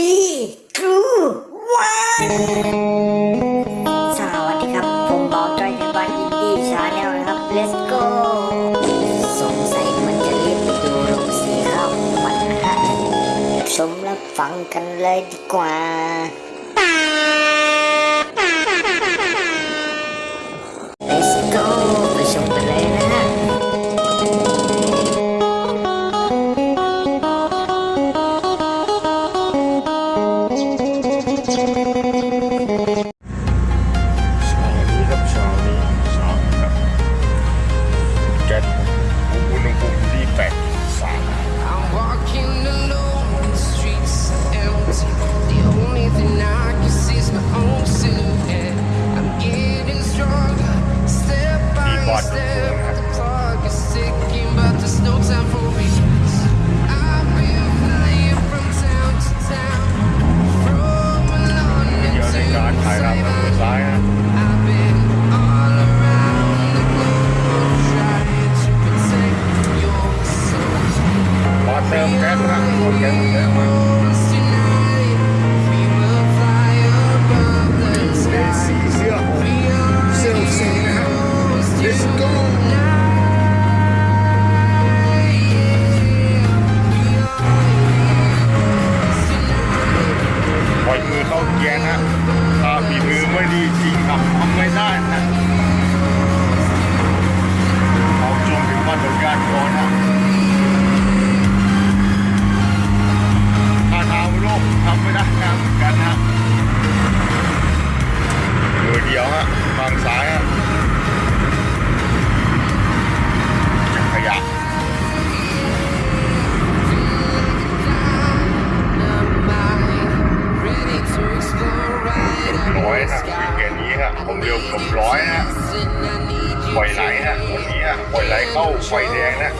ที่ครูวันสวัสดีครับ ผมบอลจอยในบ้านอินดี้ชาแนลนะครับ let's go สงสัยมันจะรีบไปดูโรงสีข้าวมันฮะชมรับฟังกันเลยดีกว่า let's go ไปชมกันเลยนะ ดิมแก๊สรังหมดแก๊สเดิมเป็นสีเสื้อเซลซีนะฮะ let's go ปล่อยมือเข้าเกียร์นะถ้าฝีมือไม่ดีจริงครับทำไม่ได้นะ อยนะวีเกนนี้ฮะผมเร็วเกับร้อยนะปล่อยไหลนะวันนี้ฮะปล่อยไหลเข้าไฟแดงนะ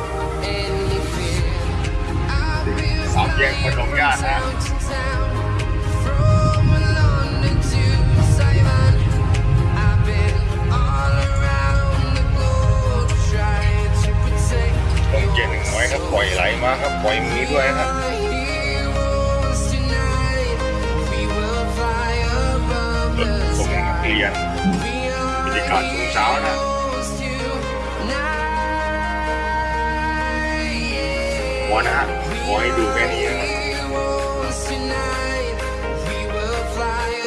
สามแยกพนมญาตินะต้องเจนหนึ่งไว้ครับปล่อยไหลมาครับปล่อยมือด้วยครับ เรียนบรรยากาศช่วงเช้านะพอนะฮะขอให้ดูแค่นี้นะครับ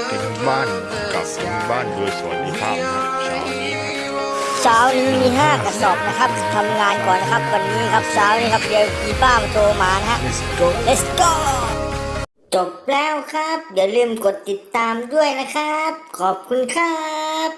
เป็นบ้านกับเป็นบ้านโดยสวัสดิภาพนะครับเช้านี้นะเช้านี้มีห้ากระสอบนะครับทำงานก่อนนะครับวันนี้ครับเช้านี้ครับเดี๋ยวมีป้ามาโทรมานะฮะ Let's go let's go จบแล้วครับ อย่าลืมกดติดตามด้วยนะครับ ขอบคุณครับ